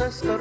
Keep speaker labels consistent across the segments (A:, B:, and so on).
A: ancestors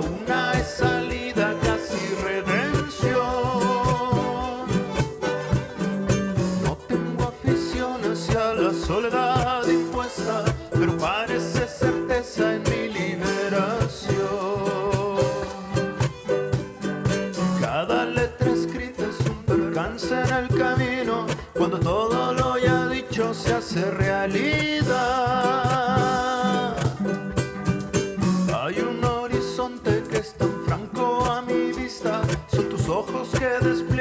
A: una es salida, casi redención. No tengo afición hacia la soledad impuesta, pero parece certeza en mi liberación. Cada letra escrita es un percance en el camino, cuando todo lo ya dicho se hace realidad. que es tan franco a mi vista, son tus ojos que despiden.